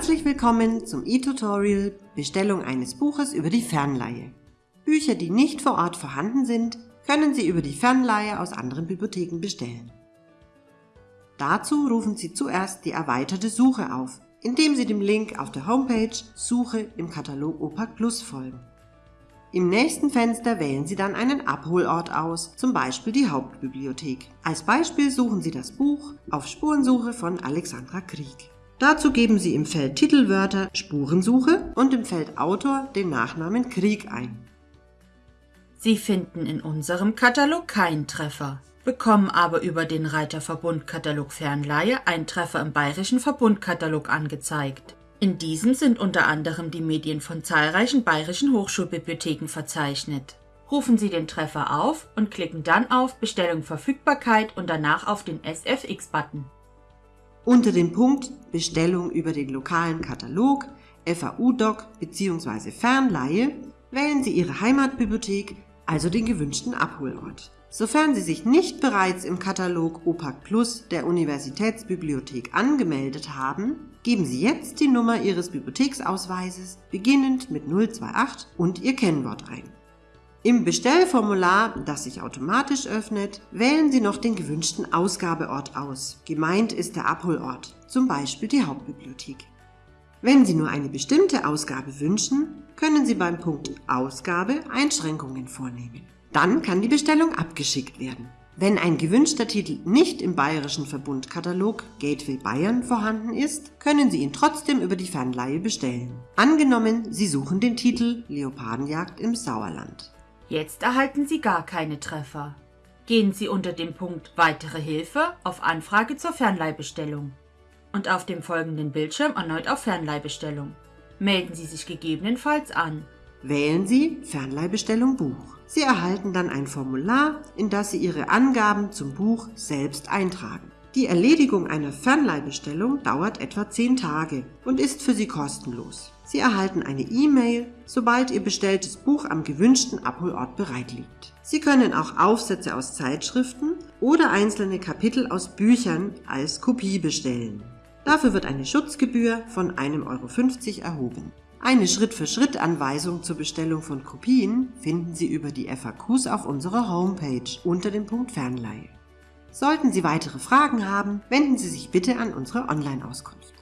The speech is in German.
Herzlich willkommen zum e-Tutorial Bestellung eines Buches über die Fernleihe. Bücher, die nicht vor Ort vorhanden sind, können Sie über die Fernleihe aus anderen Bibliotheken bestellen. Dazu rufen Sie zuerst die erweiterte Suche auf, indem Sie dem Link auf der Homepage Suche im Katalog OPAC Plus folgen. Im nächsten Fenster wählen Sie dann einen Abholort aus, zum Beispiel die Hauptbibliothek. Als Beispiel suchen Sie das Buch auf Spurensuche von Alexandra Krieg. Dazu geben Sie im Feld Titelwörter Spurensuche und im Feld Autor den Nachnamen Krieg ein. Sie finden in unserem Katalog keinen Treffer, bekommen aber über den Reiter Verbundkatalog Fernleihe einen Treffer im Bayerischen Verbundkatalog angezeigt. In diesem sind unter anderem die Medien von zahlreichen bayerischen Hochschulbibliotheken verzeichnet. Rufen Sie den Treffer auf und klicken dann auf Bestellung Verfügbarkeit und danach auf den SFX-Button. Unter dem Punkt Bestellung über den lokalen Katalog, FAU-Doc bzw. Fernleihe wählen Sie Ihre Heimatbibliothek, also den gewünschten Abholort. Sofern Sie sich nicht bereits im Katalog OPAC Plus der Universitätsbibliothek angemeldet haben, geben Sie jetzt die Nummer Ihres Bibliotheksausweises beginnend mit 028 und Ihr Kennwort ein. Im Bestellformular, das sich automatisch öffnet, wählen Sie noch den gewünschten Ausgabeort aus. Gemeint ist der Abholort, zum Beispiel die Hauptbibliothek. Wenn Sie nur eine bestimmte Ausgabe wünschen, können Sie beim Punkt Ausgabe Einschränkungen vornehmen. Dann kann die Bestellung abgeschickt werden. Wenn ein gewünschter Titel nicht im Bayerischen Verbundkatalog Gateway Bayern vorhanden ist, können Sie ihn trotzdem über die Fernleihe bestellen. Angenommen, Sie suchen den Titel Leopardenjagd im Sauerland. Jetzt erhalten Sie gar keine Treffer. Gehen Sie unter dem Punkt Weitere Hilfe auf Anfrage zur Fernleihbestellung und auf dem folgenden Bildschirm erneut auf Fernleihbestellung. Melden Sie sich gegebenenfalls an. Wählen Sie Fernleihbestellung Buch. Sie erhalten dann ein Formular, in das Sie Ihre Angaben zum Buch selbst eintragen. Die Erledigung einer Fernleihbestellung dauert etwa 10 Tage und ist für Sie kostenlos. Sie erhalten eine E-Mail, sobald Ihr bestelltes Buch am gewünschten Abholort bereit liegt. Sie können auch Aufsätze aus Zeitschriften oder einzelne Kapitel aus Büchern als Kopie bestellen. Dafür wird eine Schutzgebühr von 1,50 Euro erhoben. Eine Schritt-für-Schritt-Anweisung zur Bestellung von Kopien finden Sie über die FAQs auf unserer Homepage unter dem Punkt Fernleihe. Sollten Sie weitere Fragen haben, wenden Sie sich bitte an unsere Online-Auskunft.